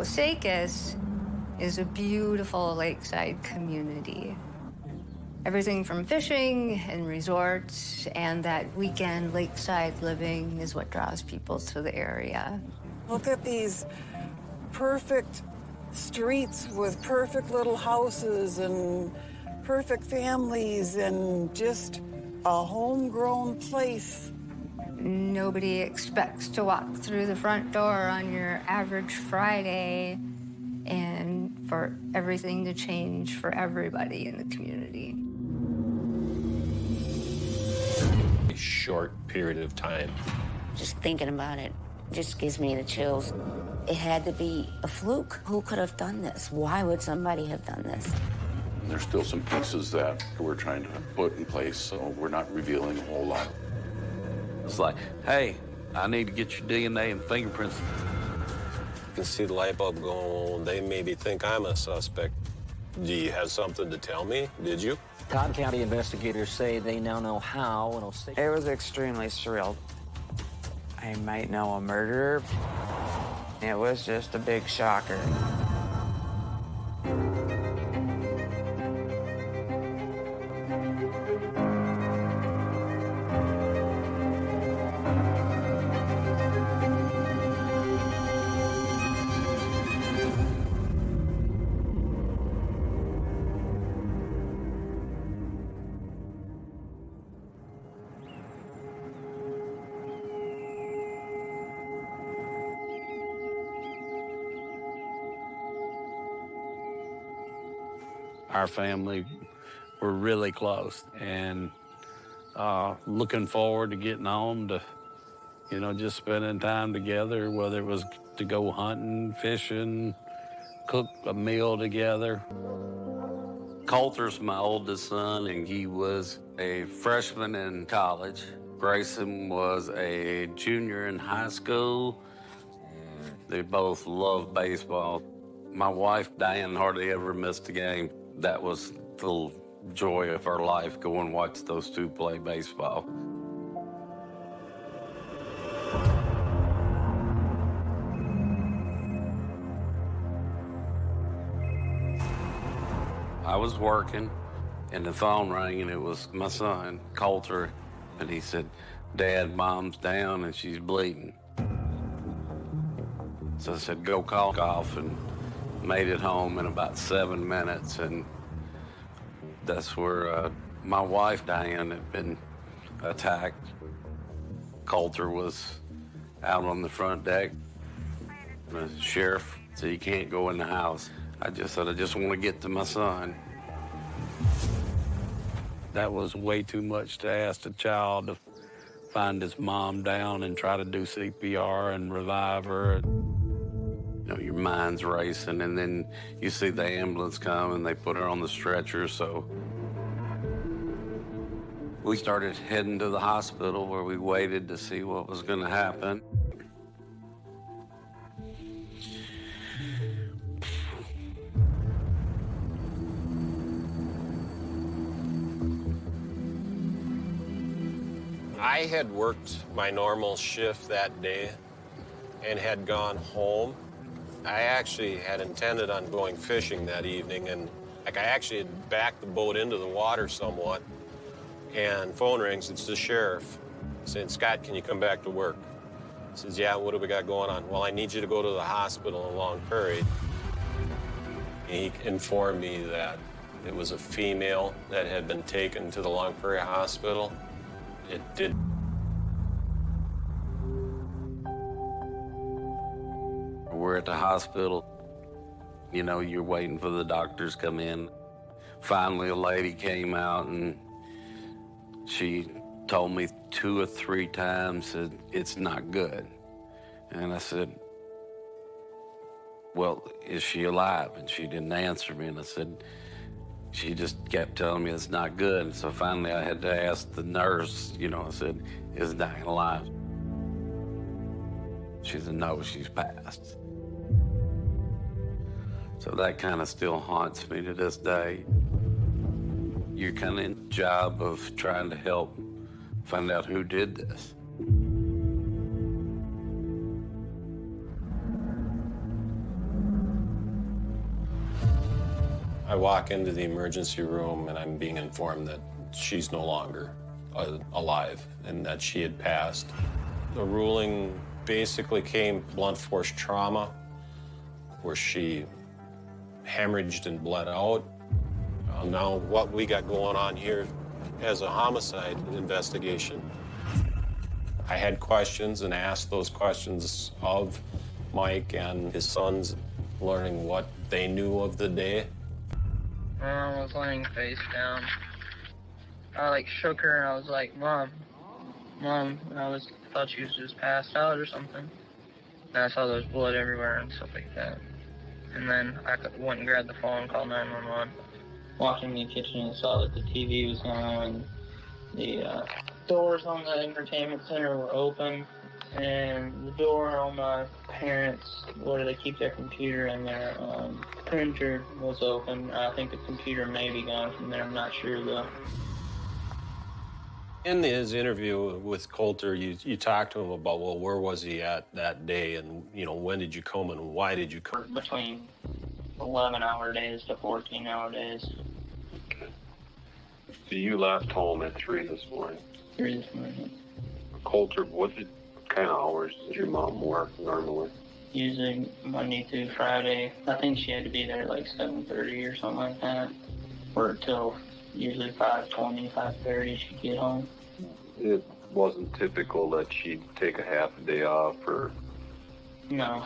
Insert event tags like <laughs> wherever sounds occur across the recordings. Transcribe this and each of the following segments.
Osakis is a beautiful lakeside community. Everything from fishing and resorts and that weekend lakeside living is what draws people to the area. Look at these perfect streets with perfect little houses and perfect families and just a homegrown place. Nobody expects to walk through the front door on your average Friday and for everything to change for everybody in the community. A short period of time. Just thinking about it just gives me the chills. It had to be a fluke. Who could have done this? Why would somebody have done this? There's still some pieces that we're trying to put in place, so we're not revealing a whole lot. It's like, hey, I need to get your DNA and fingerprints. You can see the light bulb going on. They maybe think I'm a suspect. Do you have something to tell me? Did you? Todd County investigators say they now know how and will say... It was extremely surreal. I might know a murderer. It was just a big shocker. Our family were really close and uh, looking forward to getting home to, you know, just spending time together, whether it was to go hunting, fishing, cook a meal together. Coulter's my oldest son, and he was a freshman in college. Grayson was a junior in high school. They both love baseball. My wife, Diane, hardly ever missed a game. That was the joy of our life, go and watch those two play baseball. I was working, and the phone rang, and it was my son, Coulter, and he said, Dad, Mom's down, and she's bleeding. So I said, go call golf and made it home in about seven minutes, and that's where uh, my wife, Diane, had been attacked. Coulter was out on the front deck. The sheriff said, you can't go in the house. I just said, I just want to get to my son. That was way too much to ask a child to find his mom down and try to do CPR and revive her. Know, your mind's racing, and then you see the ambulance come and they put her on the stretcher, so. We started heading to the hospital where we waited to see what was going to happen. I had worked my normal shift that day and had gone home. I actually had intended on going fishing that evening, and like I actually had backed the boat into the water somewhat. And phone rings, it's the sheriff saying, Scott, can you come back to work? He says, yeah, what do we got going on? Well, I need you to go to the hospital in Long Prairie. He informed me that it was a female that had been taken to the Long Prairie Hospital. It did. We're at the hospital. You know, you're waiting for the doctors to come in. Finally, a lady came out and she told me two or three times that it's not good. And I said, well, is she alive? And she didn't answer me. And I said, she just kept telling me it's not good. And so finally I had to ask the nurse, you know, I said, is Diane alive? She said, no, she's passed. So that kind of still haunts me to this day. You're kind of in the job of trying to help find out who did this. I walk into the emergency room and I'm being informed that she's no longer uh, alive and that she had passed. The ruling basically came blunt force trauma, where she hemorrhaged and bled out. Uh, now, what we got going on here as a homicide investigation. I had questions and asked those questions of Mike and his sons, learning what they knew of the day. Mom was laying face down. I like shook her and I was like, Mom, Mom, and I was thought she was just passed out or something. And I saw there was blood everywhere and stuff like that. And then I went and grabbed the phone, called 911. Walked in the kitchen and saw that the TV was on, the uh, doors on the entertainment center were open, and the door on my parents, where they keep their computer and their um, printer, was open. I think the computer may be gone from there. I'm not sure though. In his interview with Coulter, you, you talked to him about, well, where was he at that day? And, you know, when did you come and why did you come? Between 11 hour days to 14 hour days. So you left home at three this morning. Three this morning. Coulter, what did, kind of hours does your mom work normally? Usually Monday through Friday. I think she had to be there like 7.30 or something like that. Work till usually 5.20, 5.30 she'd get home. It wasn't typical that she'd take a half a day off or... No.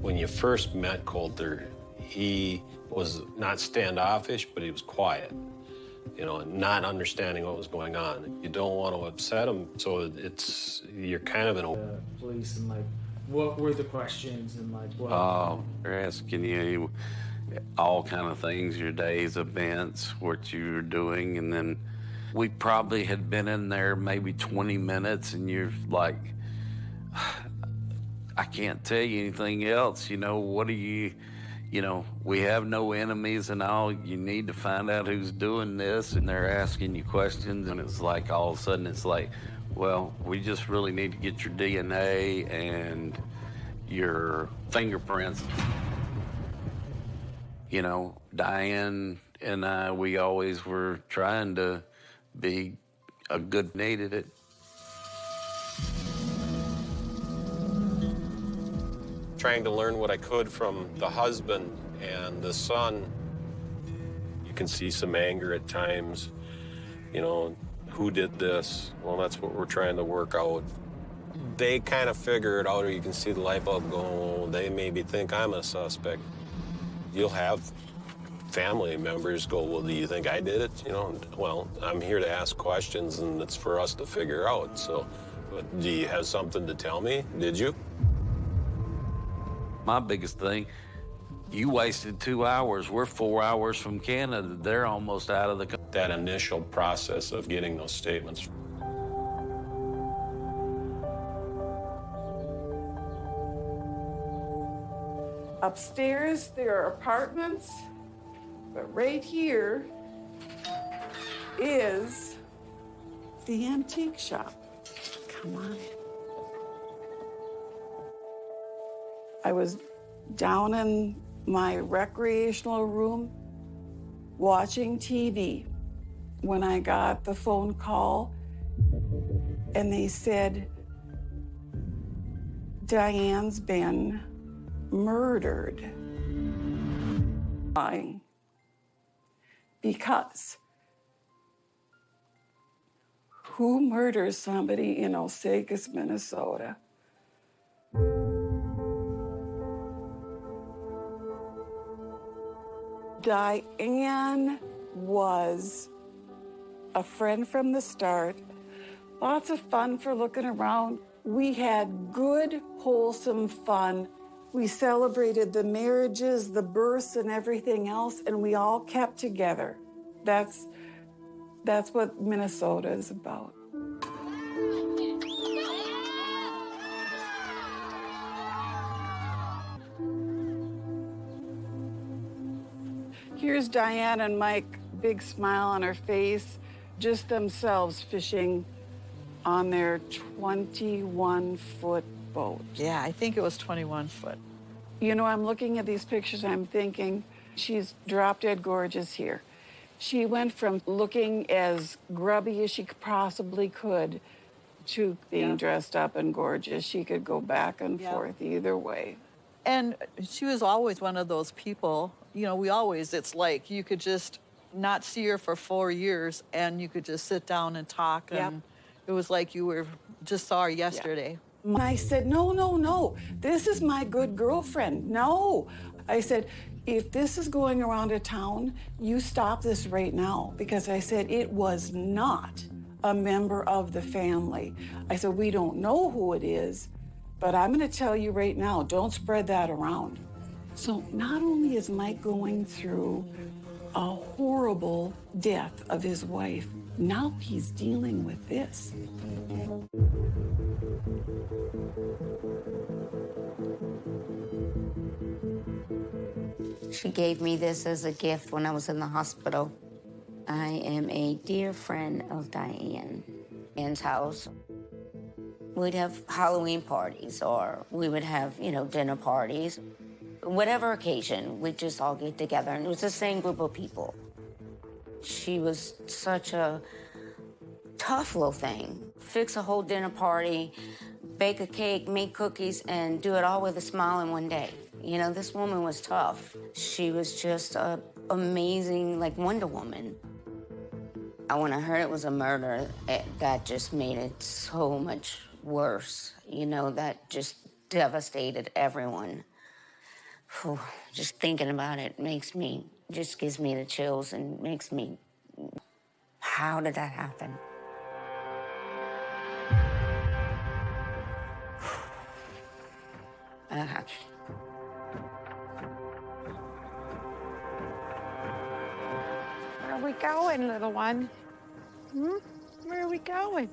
When you first met Coulter, he was not standoffish, but he was quiet, you know, not understanding what was going on. You don't want to upset him, so it's, you're kind of in a... Uh, police and like, what were the questions and like what? Um, they're asking you all kind of things, your days, events, what you were doing, and then we probably had been in there maybe 20 minutes, and you're like, I can't tell you anything else. You know, what do you, you know, we have no enemies and all. You need to find out who's doing this, and they're asking you questions, and it's like all of a sudden it's like, well, we just really need to get your DNA and your fingerprints. You know, Diane and I, we always were trying to be a good needed it. Trying to learn what I could from the husband and the son. You can see some anger at times, you know, who did this? Well, that's what we're trying to work out. They kind of figure it out, or you can see the light bulb go, oh, they maybe think I'm a suspect. You'll have family members go, well, do you think I did it? You know, well, I'm here to ask questions, and it's for us to figure out. So, but do you have something to tell me? Did you? My biggest thing, you wasted two hours. We're four hours from Canada. They're almost out of the. That initial process of getting those statements. Upstairs, there are apartments, but right here is the antique shop. Come on. I was down in my recreational room watching TV when I got the phone call and they said, Diane's been murdered. Lying. Because who murders somebody in Osakis, Minnesota? Diane was a friend from the start. Lots of fun for looking around. We had good, wholesome fun. We celebrated the marriages, the births, and everything else, and we all kept together. That's, that's what Minnesota is about. Here's Diane and Mike, big smile on her face, just themselves fishing on their 21 foot boat. Yeah, I think it was 21 foot. You know, I'm looking at these pictures, I'm thinking, She's drop dead gorgeous here. She went from looking as grubby as she possibly could to being Yeah. dressed up and gorgeous. She could go back and Yeah. forth either way. And she was always one of those people, you know, we always, it's like you could just not see her for four years and you could just sit down and talk. Yep. And it was like you were just saw her yesterday. I said, no, no, no. This is my good girlfriend. No. I said, if this is going around a town, you stop this right now. Because I said, it was not a member of the family. I said, we don't know who it is, but I'm going to tell you right now don't spread that around. So not only is Mike going through a horrible death of his wife, now he's dealing with this. She gave me this as a gift when I was in the hospital. I am a dear friend of Diane. Anne's house. We'd have Halloween parties or we would have, you know, dinner parties. Whatever occasion, we'd just all get together and it was the same group of people. She was such a tough little thing. Fix a whole dinner party, bake a cake, make cookies, and do it all with a smile in one day. You know, this woman was tough. She was just a amazing, like Wonder Woman. And when I heard it was a murder, it, that just made it so much worse. You know, that just devastated everyone. Phew, just thinking about it makes me, just gives me the chills and makes me, how did that happen? Uh, Where are we going, little one? Hmm? Where are we going?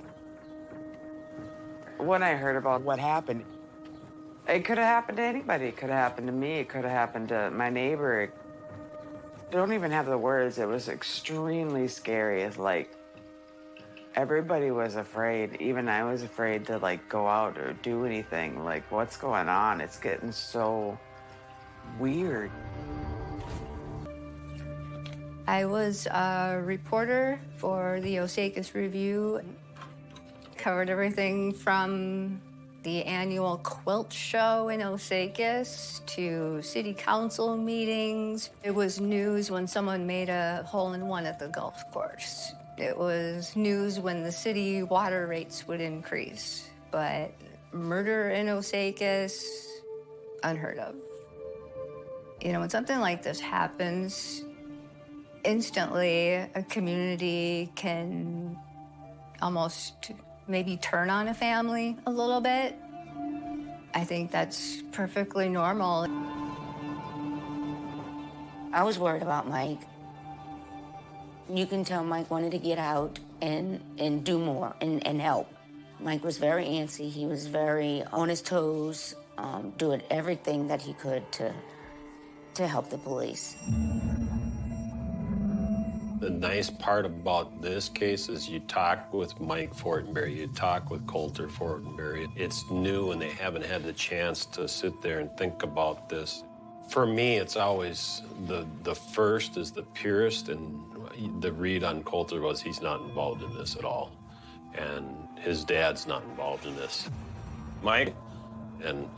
When I heard about what happened, it could have happened to anybody. It could have happened to me. It could have happened to my neighbor. I Don't even have the words. It was extremely scary. It's like everybody was afraid. Even I was afraid to like go out or do anything. Like, what's going on? It's getting so weird. I was a reporter for the Osakis Review. Covered everything from the annual quilt show in Osakis to city council meetings. It was news when someone made a hole in one at the golf course. It was news when the city water rates would increase. But murder in Osakis, unheard of. You know, when something like this happens, instantly a community can almost maybe turn on a family a little bit. I think that's perfectly normal. I was worried about Mike. You can tell Mike wanted to get out and, and do more and, and help. Mike was very antsy. He was very on his toes, um, doing everything that he could to, to help the police. The nice part about this case is you talk with Mike Fortenberry, you talk with Coulter Fortenberry. It's new and they haven't had the chance to sit there and think about this. For me, it's always the, the first is the purest, and the read on Coulter was he's not involved in this at all. And his dad's not involved in this. Mike, and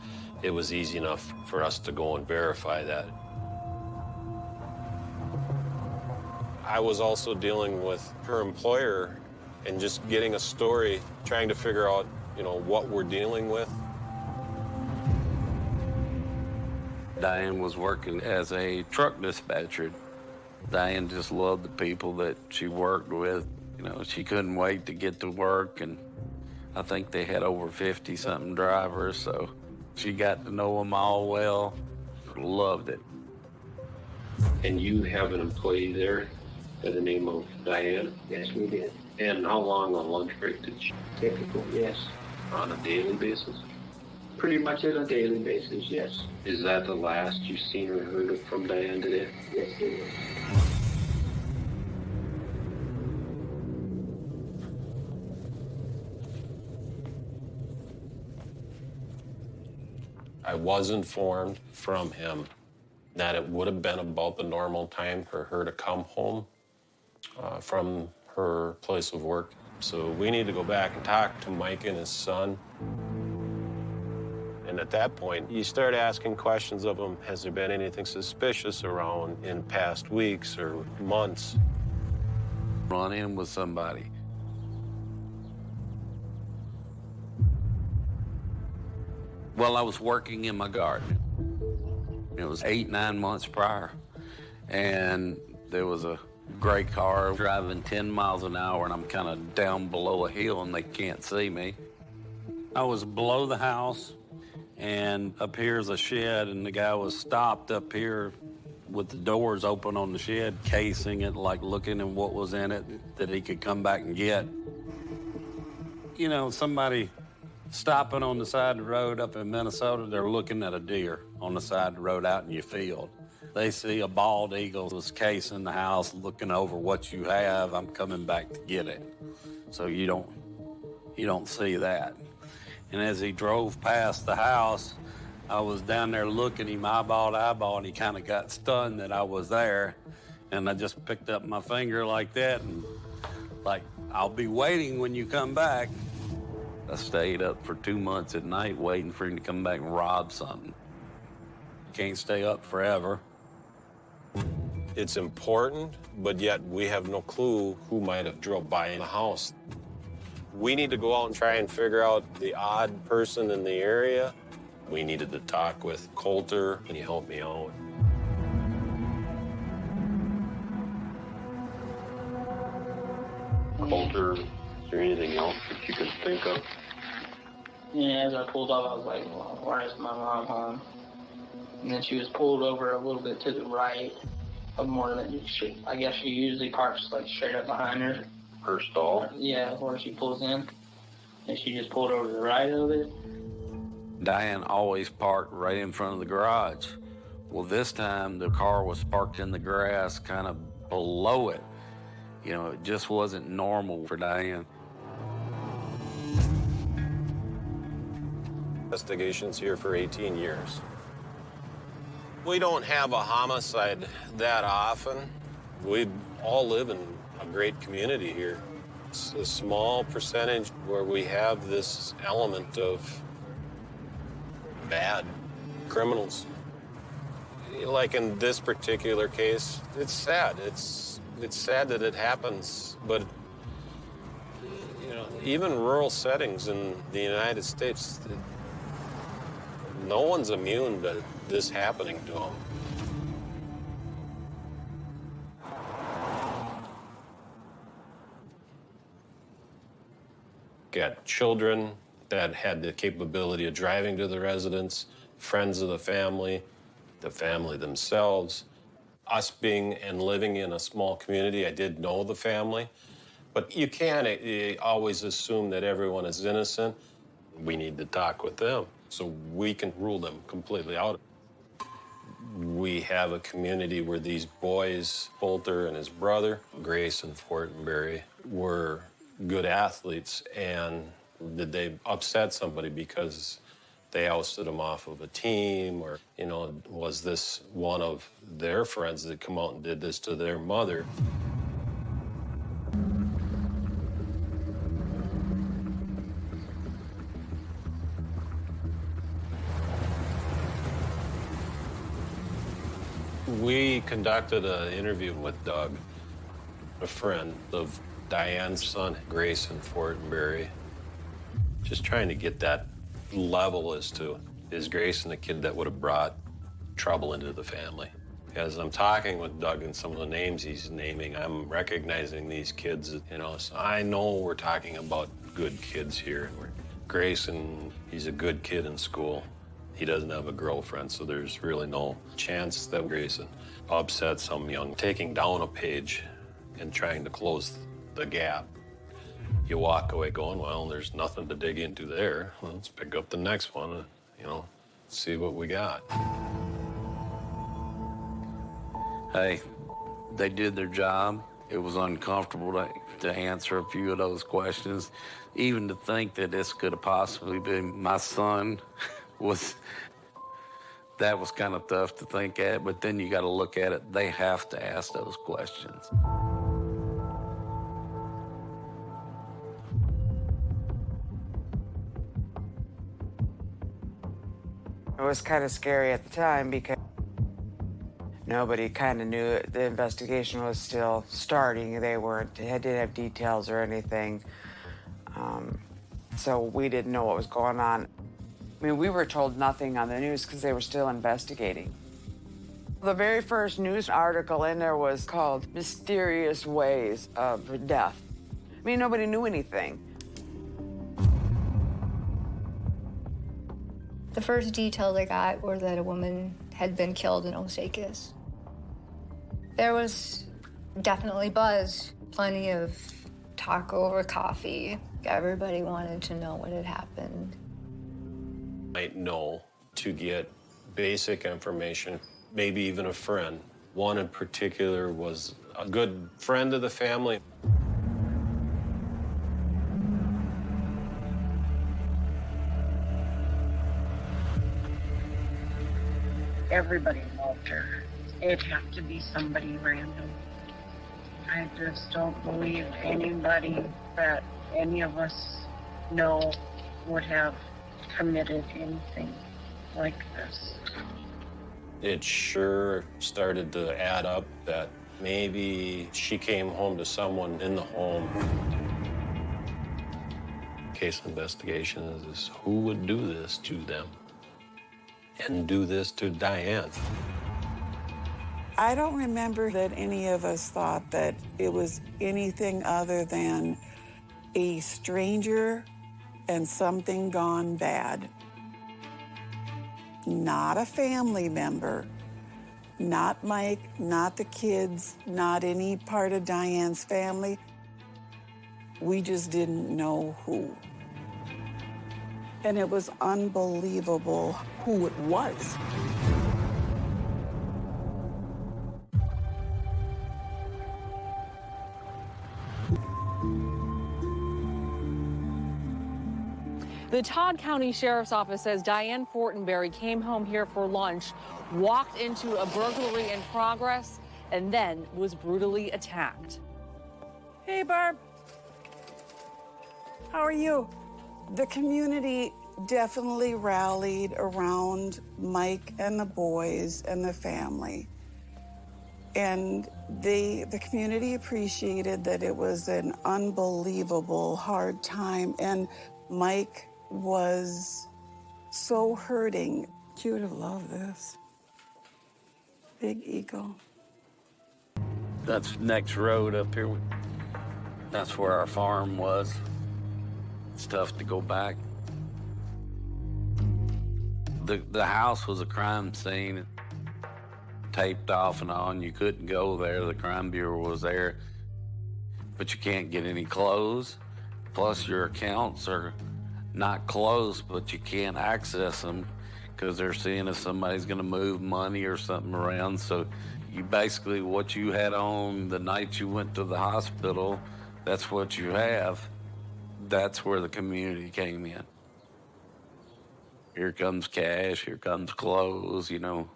it was easy enough for us to go and verify that. I was also dealing with her employer and just getting a story, trying to figure out, you know, what we're dealing with. Diane was working as a truck dispatcher. Diane just loved the people that she worked with. You know, she couldn't wait to get to work, and I think they had over 50 something drivers, so she got to know them all well. Loved it. And you have an employee there by the name of Diane? Yes, we did. And how long on lunch break did she Typical, yes. on a daily basis? Pretty much on a daily basis, yes. Is that the last you've seen or heard of from Diane today? Yes, it is. I was informed from him that it would have been about the normal time for her to come home uh, from her place of work. So we need to go back and talk to Mike and his son. And at that point, you start asking questions of him. Has there been anything suspicious around in past weeks or months? Run in with somebody. Well, I was working in my garden. It was eight, nine months prior. And there was a gray car driving 10 miles an hour, and I'm kind of down below a hill, and they can't see me. I was below the house, and up here is a shed, and the guy was stopped up here with the doors open on the shed, casing it, like looking at what was in it that he could come back and get. You know, somebody stopping on the side of the road up in Minnesota, they're looking at a deer on the side of the road out in your field. They see a bald eagle was casing the house, looking over what you have. I'm coming back to get it. So you don't, you don't see that. And as he drove past the house, I was down there looking him eyeball to eyeball, and he kind of got stunned that I was there. And I just picked up my finger like that, and like, I'll be waiting when you come back. I stayed up for two months at night waiting for him to come back and rob something. You can't stay up forever. It's important, but yet we have no clue who might have drove by in the house. We need to go out and try and figure out the odd person in the area. We needed to talk with Coulter. Can you help me out? Coulter, is there anything else that you can think of? Yeah, as I pulled up, I was like, well, why is my mom home? And then she was pulled over a little bit to the right of more than she, I guess she usually parks like straight up behind her. Her stall? Yeah, where she pulls in. And she just pulled over to the right of it. Diane always parked right in front of the garage. Well, this time the car was parked in the grass kind of below it. You know, it just wasn't normal for Diane. Investigations here for 18 years. We don't have a homicide that often. We all live in a great community here. It's a small percentage where we have this element of bad criminals. Like in this particular case, it's sad. It's it's sad that it happens, but you know, even rural settings in the United States, no one's immune to this happening to them. Got children that had the capability of driving to the residence, friends of the family, the family themselves. Us being and living in a small community, I did know the family, but you can't uh, always assume that everyone is innocent. We need to talk with them so we can rule them completely out. We have a community where these boys, Coulter and his brother, Grayson Fortenberry, were good athletes, and did they upset somebody because they ousted them off of a team, or, you know, was this one of their friends that come out and did this to their mother? We conducted an interview with Doug, a friend of Diane's son, Grayson Fortenberry, just trying to get that level as to is Grayson the kid that would have brought trouble into the family? As I'm talking with Doug and some of the names he's naming, I'm recognizing these kids, you know, so I know we're talking about good kids here. We're, Grayson, he's a good kid in school. He doesn't have a girlfriend, so there's really no chance that Grayson upset some young taking down a page and trying to close the gap. You walk away going, well, there's nothing to dig into there. Well, let's pick up the next one, and, you know, see what we got. Hey, they did their job. It was uncomfortable to, to answer a few of those questions. Even to think that this could have possibly been my son <laughs> was That was kind of tough to think at, but then you got to look at it. They have to ask those questions. It was kind of scary at the time because nobody kind of knew it. the investigation was still starting. They weren't, they didn't have details or anything. Um, so we didn't know what was going on. I mean, we were told nothing on the news because they were still investigating. The very first news article in there was called Mysterious Ways of Death. I mean, nobody knew anything. The first details I got were that a woman had been killed in Osakis. There was definitely buzz, plenty of talk over coffee. Everybody wanted to know what had happened. Might know to get basic information, maybe even a friend. One in particular was a good friend of the family. Everybody loved her. It'd have to be somebody random. I just don't believe anybody that any of us know would have committed anything like this. It sure started to add up that maybe she came home to someone in the home. Case investigation is, is who would do this to them and do this to Diane. I don't remember that any of us thought that it was anything other than a stranger and something gone bad. Not a family member, not Mike, not the kids, not any part of Diane's family. We just didn't know who. And it was unbelievable who it was. The Todd County Sheriff's Office says Diane Fortenberry came home here for lunch, walked into a burglary in progress, and then was brutally attacked. Hey, Barb. How are you? The community definitely rallied around Mike and the boys and the family. And they, the community appreciated that it was an unbelievable hard time. And Mike was so hurting. You would have loved this. Big ego. That's next road up here. That's where our farm was. It's tough to go back. The, the house was a crime scene, taped off and on. You couldn't go there. The crime bureau was there, but you can't get any clothes. Plus, your accounts are not closed, but you can't access them because they're seeing if somebody's going to move money or something around. So, you basically what you had on the night you went to the hospital, that's what you have. That's where the community came in. Here comes cash, here comes clothes, you know.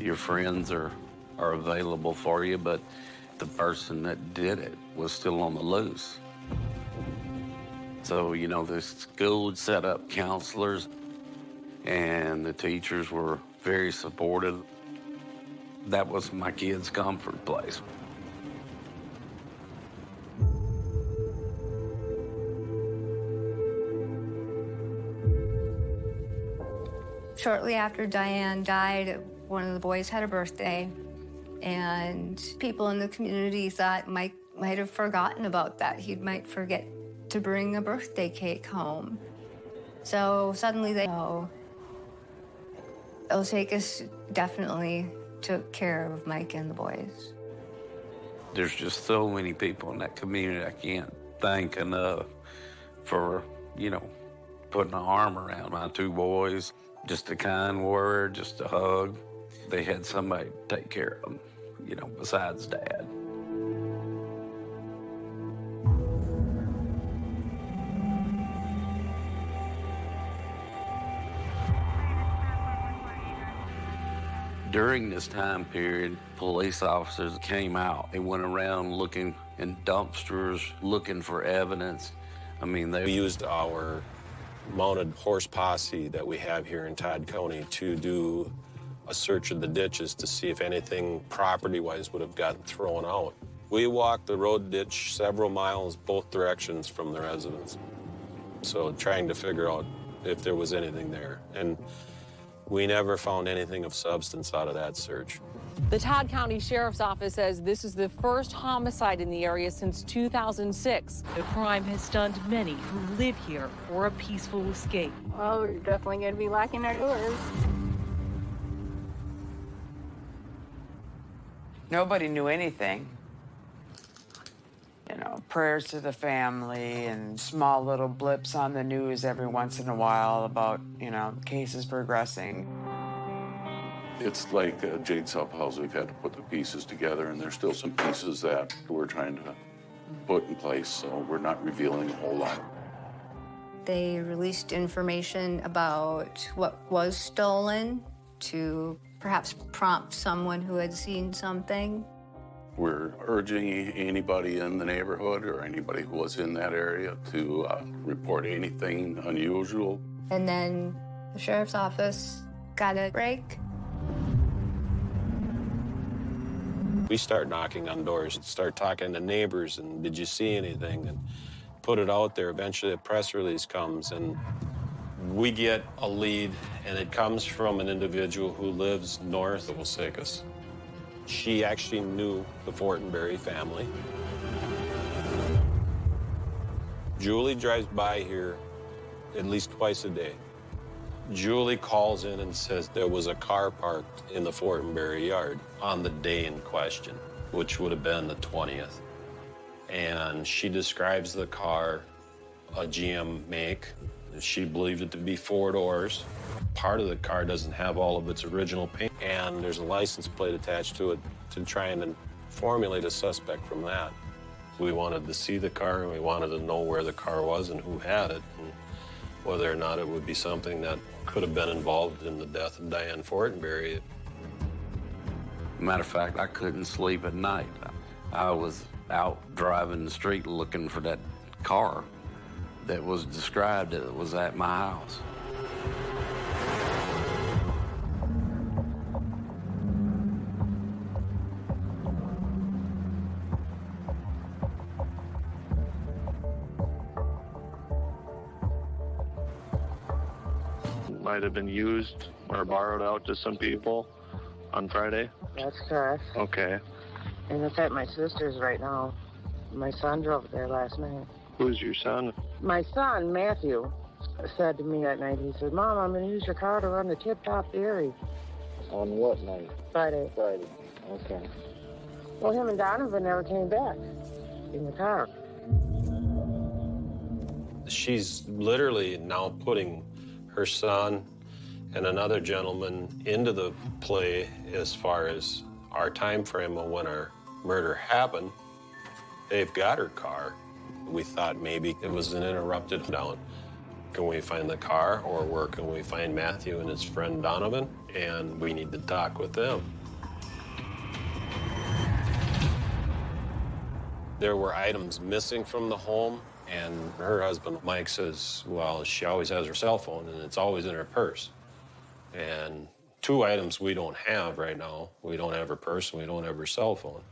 Your friends are, are available for you, but the person that did it was still on the loose. So, you know, the school set up counselors, and the teachers were very supportive. That was my kids' comfort place. Shortly after Diane died, one of the boys had a birthday, and people in the community thought Mike might have forgotten about that. He might forget to bring a birthday cake home. So suddenly they know Osakis definitely took care of Mike and the boys. There's just so many people in that community I can't thank enough for, you know, putting an arm around my two boys. Just a kind word, just a hug. They had somebody take care of them, you know, besides dad. During this time period, police officers came out. They went around looking in dumpsters, looking for evidence. I mean, they used our mounted horse posse that we have here in Todd County to do a search of the ditches to see if anything property-wise would have gotten thrown out. We walked the road ditch several miles both directions from the residence. So trying to figure out if there was anything there. And we never found anything of substance out of that search. The Todd County Sheriff's Office says this is the first homicide in the area since 2006. The crime has stunned many who live here for a peaceful escape. Oh, well, we're definitely going to be locking our doors. Nobody knew anything. You know, prayers to the family and small little blips on the news every once in a while about, you know, cases progressing. It's like uh, Jade South House, we've had to put the pieces together, and there's still some pieces that we're trying to put in place, so we're not revealing a whole lot. They released information about what was stolen to perhaps prompt someone who had seen something. We're urging anybody in the neighborhood or anybody who was in that area to uh, report anything unusual. And then the sheriff's office got a break. We start knocking on doors, and start talking to neighbors, and did you see anything? And put it out there. Eventually, a press release comes, and we get a lead, and it comes from an individual who lives north of Osakis. She actually knew the Fortenberry family. Julie drives by here at least twice a day. Julie calls in and says there was a car parked in the Fortenberry yard on the day in question, which would have been the 20th. And she describes the car, a GM make. She believed it to be four doors. Part of the car doesn't have all of its original paint, and there's a license plate attached to it to try and formulate a suspect from that. We wanted to see the car, and we wanted to know where the car was and who had it, and whether or not it would be something that could have been involved in the death of Diane Fortenberry. Matter of fact, I couldn't sleep at night. I was out driving the street looking for that car that was described that was at my house. might have been used or borrowed out to some people on Friday. That's correct. Okay. And it's at my sister's right now. My son drove there last night. Who's your son? My son, Matthew, said to me that night, he said, Mom, I'm going to use your car to run the Tip Top Dairy. On what night? Friday. Friday. Okay. Well, him and Donovan never came back in the car. She's literally now putting her son and another gentleman into the play as far as our time frame of when our murder happened. They've got her car. We thought maybe it was an interrupted down. Can we find the car or where can we find Matthew and his friend Donovan? And we need to talk with them. There were items missing from the home, and her husband, Mike, says, well, she always has her cell phone, and it's always in her purse. And two items we don't have right now. We don't have her purse, and we don't have her cell phone.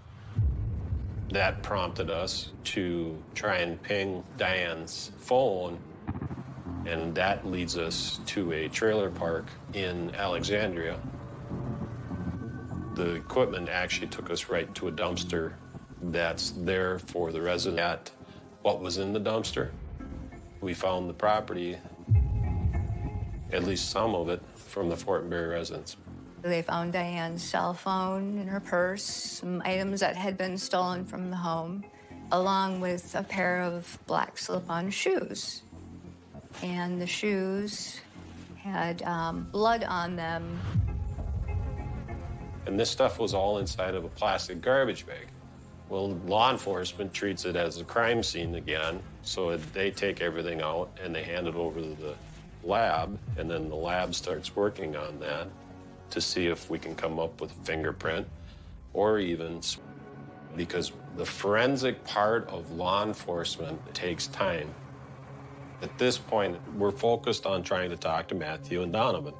That prompted us to try and ping Diane's phone, and that leads us to a trailer park in Alexandria. The equipment actually took us right to a dumpster that's there for the resident at what was in the dumpster. We found the property, at least some of it, from the Fortenberry residence. They found Diane's cell phone in her purse, some items that had been stolen from the home, along with a pair of black slip-on shoes. And the shoes had um, blood on them. And this stuff was all inside of a plastic garbage bag. Well, law enforcement treats it as a crime scene again, so they take everything out and they hand it over to the lab, and then the lab starts working on that. To see if we can come up with a fingerprint or even because the forensic part of law enforcement takes time. At this point, we're focused on trying to talk to Matthew and Donovan.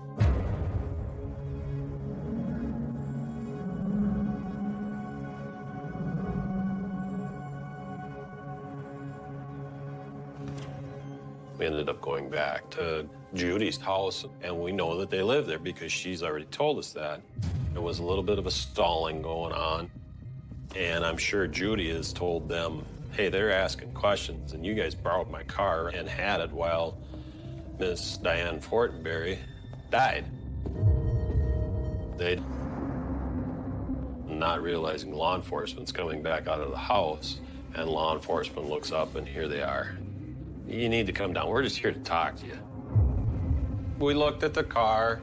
We ended up going back to Judy's house, and we know that they live there because she's already told us that. There was a little bit of a stalling going on, and I'm sure Judy has told them, hey, they're asking questions, and you guys borrowed my car and had it while Miss Diane Fortenberry died. They, not realizing law enforcement's coming back out of the house, and law enforcement looks up, and here they are. You need to come down. We're just here to talk to you. We looked at the car,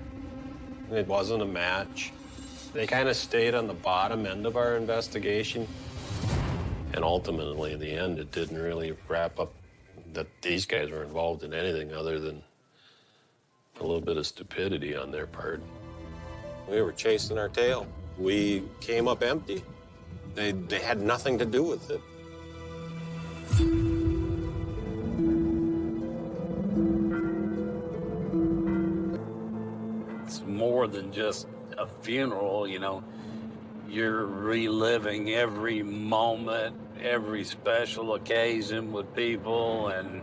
it wasn't a match. They kind of stayed on the bottom end of our investigation. And ultimately, in the end, it didn't really wrap up that these guys were involved in anything other than a little bit of stupidity on their part. We were chasing our tail. We came up empty. They, they had nothing to do with it. Than just a funeral, you know. You're reliving every moment, every special occasion with people, and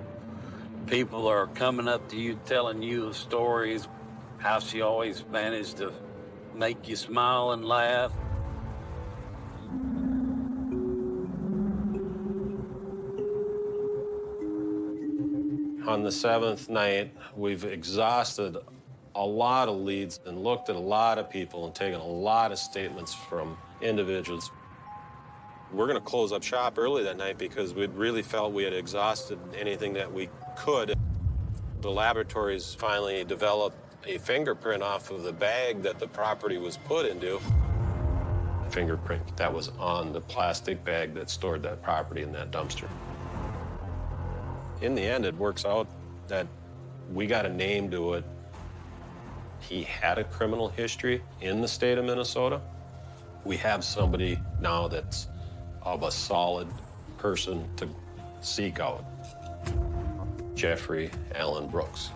people are coming up to you telling you stories, how she always managed to make you smile and laugh. On the seventh night, we've exhausted a lot of leads and looked at a lot of people and taken a lot of statements from individuals. We're going to close up shop early that night because we really felt we had exhausted anything that we could. The laboratories finally developed a fingerprint off of the bag that the property was put into. Fingerprint that was on the plastic bag that stored that property in that dumpster. In the end, it works out that we got a name to it. He had a criminal history in the state of Minnesota. We have somebody now that's of a solid person to seek out. Jeffrey Allen Brooks.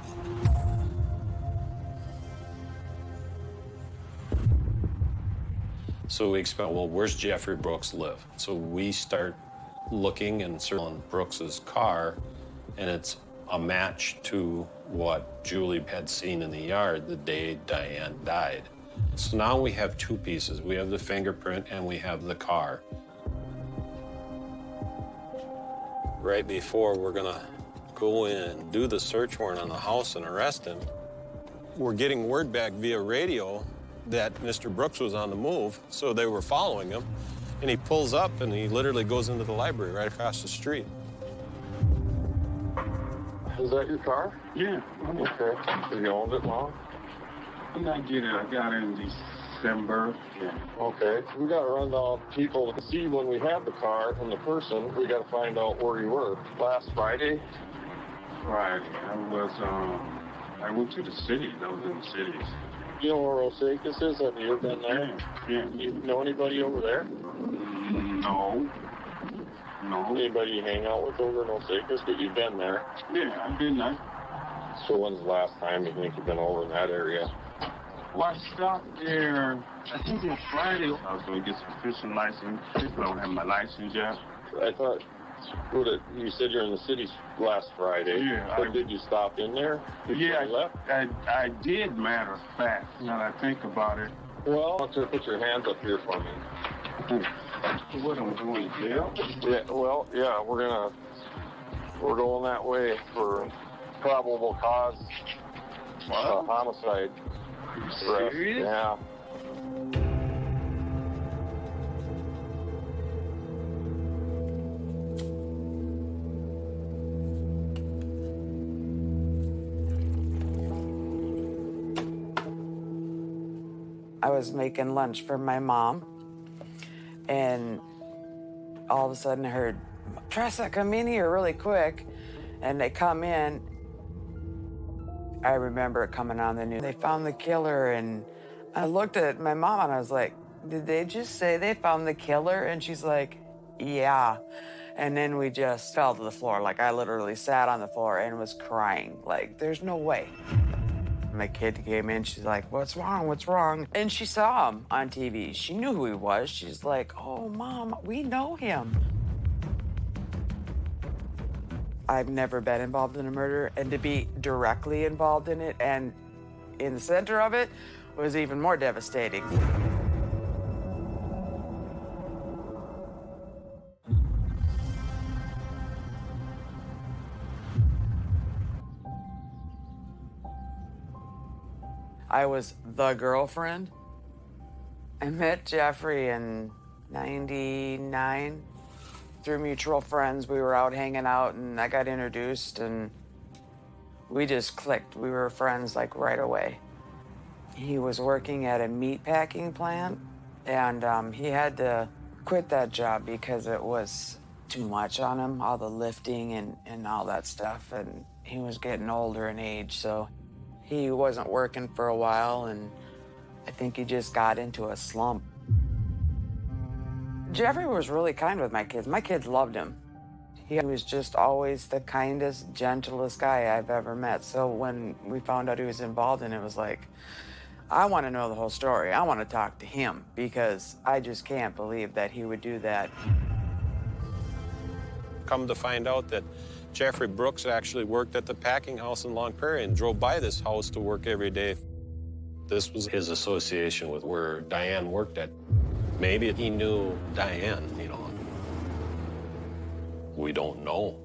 So we expect, well, where's Jeffrey Brooks live? So we start looking and searching Brooks's car, and it's a match to what Julie had seen in the yard the day Diane died. So now we have two pieces. We have the fingerprint and we have the car. Right before we're gonna go in do the search warrant on the house and arrest him, we're getting word back via radio that Mr. Brooks was on the move, so they were following him. And he pulls up and he literally goes into the library right across the street. Is that your car? Yeah. Okay. Have you owned it long? I'm not getting it. I got it in December. Yeah. Okay. We got to run down people to see when we have the car and the person. We got to find out where you were. Last Friday? Friday. I was, um, I went to the city. I was in the cities. You know where Osakis is? Have you ever been there? Yeah. You know anybody over there? No. No. Anybody you hang out with over in Osakis? But you've been there. Yeah, I've been there. So when's the last time you think you've been over in that area? Well, I stopped there, I think on Friday. I was going to get some fishing license. I don't have my license yet. I thought what it, you said you're in the city last Friday. Yeah, But I- did you stop in there? before Yeah, you left? I, I did, matter of fact, now that I think about it. Well, I want you to put your hands up here for me. What am I going to jail? Yeah, well, yeah, we're gonna, we're going that way for probable cause uh, homicide. arrest. serious? Yeah. I was making lunch for my mom, and all of a sudden I heard, Tressa, come in here really quick. And they come in. I remember it coming on the news. They found the killer, and I looked at my mom and I was like, did they just say they found the killer? And she's like, yeah. And then we just fell to the floor. Like I literally sat on the floor and was crying. Like, there's no way. My kid came in, she's like, what's wrong, what's wrong? And she saw him on TV. She knew who he was. She's like, oh, mom, we know him. I've never been involved in a murder, and to be directly involved in it and in the center of it was even more devastating. I was the girlfriend. I met Jeffrey in 99 through mutual friends. We were out hanging out and I got introduced and we just clicked. We were friends like right away. He was working at a meat packing plant and um, he had to quit that job because it was too much on him, all the lifting and, and all that stuff. And he was getting older in age, so he wasn't working for a while, and I think he just got into a slump. Jeffrey was really kind with my kids. My kids loved him. He was just always the kindest, gentlest guy I've ever met. So when we found out he was involved in it, it was like, I want to know the whole story. I want to talk to him because I just can't believe that he would do that. Come to find out that Jeffrey Brooks actually worked at the packing house in Long Prairie and drove by this house to work every day. This was his association with where Diane worked at. Maybe he knew Diane, you know. We don't know.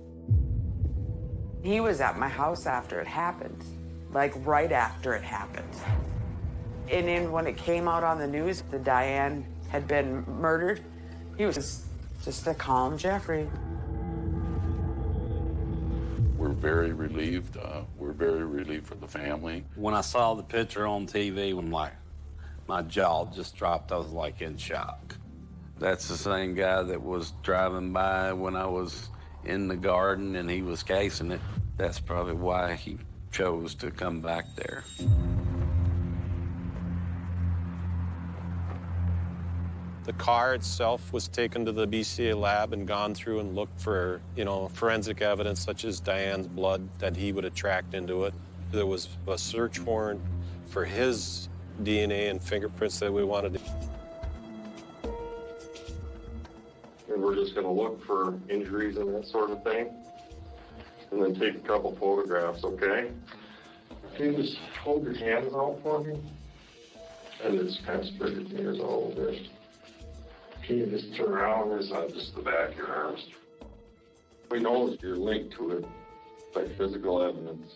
He was at my house after it happened, like right after it happened. And then when it came out on the news that Diane had been murdered, he was just a calm Jeffrey. We're very relieved. Uh, we're very relieved for the family. When I saw the picture on TV, I'm like, my jaw just dropped. I was like in shock. That's the same guy that was driving by when I was in the garden and he was casing it. That's probably why he chose to come back there. The car itself was taken to the BCA lab and gone through and looked for, you know, forensic evidence such as Diane's blood that he would have tracked into it. There was a search warrant for his DNA and fingerprints that we wanted to. And we're just gonna look for injuries and that sort of thing. And then take a couple photographs, okay? Can you just hold your hands out for me? And it's kind of spread your fingers out a little bit. Can you just turn around, or is that just the back of your arms? We know that you're linked to it by physical evidence.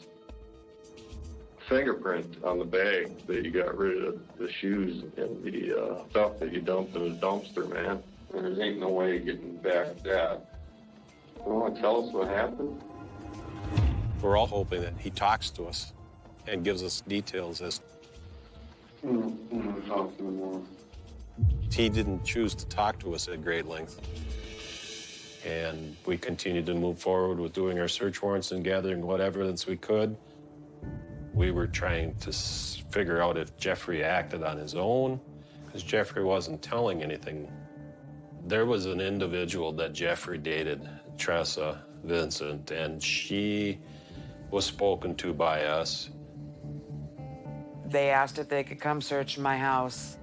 Fingerprint on the bag that you got rid of the shoes and the uh, stuff that you dumped in the dumpster, man. There ain't no way of getting back that. You want to tell us what happened? We're all hoping that he talks to us and gives us details as Mm, mm, talk to me more. He didn't choose to talk to us at great length. And we continued to move forward with doing our search warrants and gathering what evidence we could. We were trying to figure out if Jeffrey acted on his own, because Jeffrey wasn't telling anything. There was an individual that Jeffrey dated, Tressa Vincent, and she was spoken to by us. They asked if they could come search my house.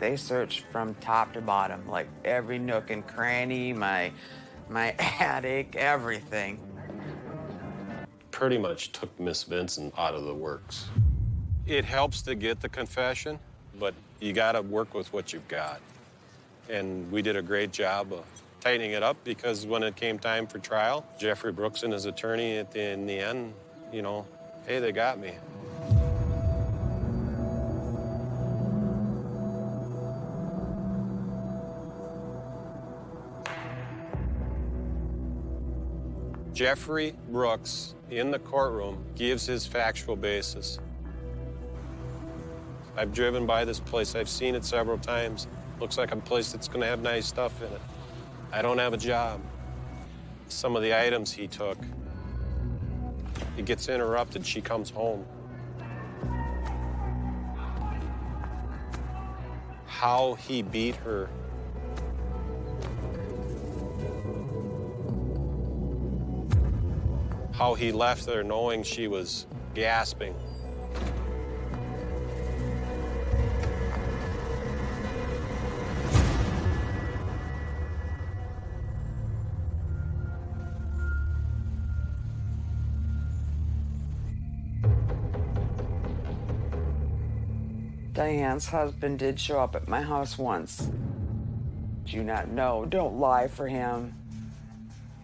They searched from top to bottom, like every nook and cranny, my my <laughs> attic, everything. pretty much took Miss Vincent out of the works. It helps to get the confession, but you got to work with what you've got. And we did a great job of tightening it up because when it came time for trial, Jeffrey Brooks and his attorney at the, in the end, you know, hey, they got me. Jeffrey Brooks in the courtroom gives his factual basis. I've driven by this place, I've seen it several times. Looks like a place that's gonna have nice stuff in it. I don't have a job. Some of the items he took, it gets interrupted, she comes home. how he beat her. How he left there knowing she was gasping. Diane's husband did show up at my house once. Do not know? Don't lie for him.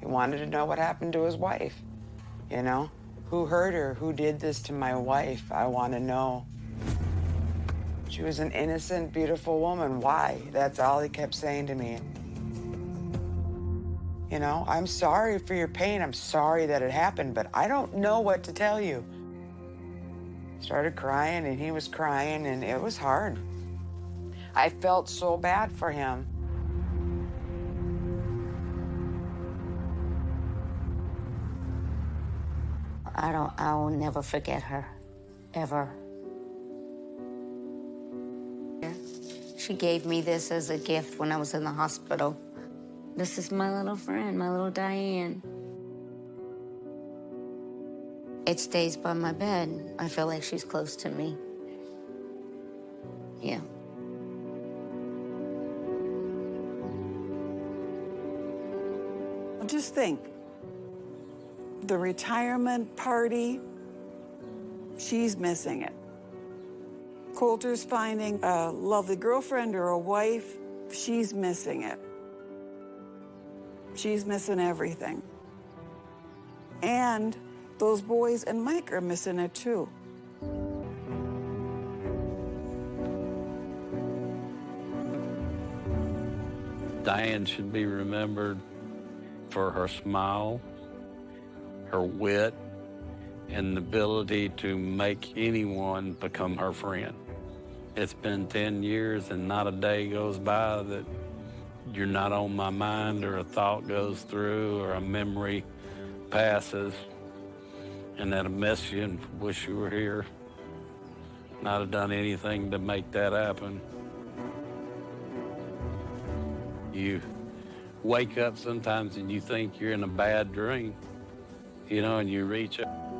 He wanted to know what happened to his wife. You know? Who hurt her? Who did this to my wife? I want to know. She was an innocent, beautiful woman. Why? That's all he kept saying to me. You know, I'm sorry for your pain. I'm sorry that it happened, but I don't know what to tell you. Started crying, and he was crying, and it was hard. I felt so bad for him. I don't, I will never forget her, ever. She gave me this as a gift when I was in the hospital. This is my little friend, my little Diane. It stays by my bed. I feel like she's close to me. Yeah. Just think the retirement party, she's missing it. Coulter's finding a lovely girlfriend or a wife, she's missing it. She's missing everything. And those boys and Mike are missing it too. Diane should be remembered for her smile, her wit, and the ability to make anyone become her friend. It's been 10 years and not a day goes by that you're not on my mind or a thought goes through or a memory passes and that I miss you and wish you were here. Not have done anything to make that happen. You wake up sometimes and you think you're in a bad dream, you know, and you reach up.